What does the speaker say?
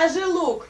даже лук.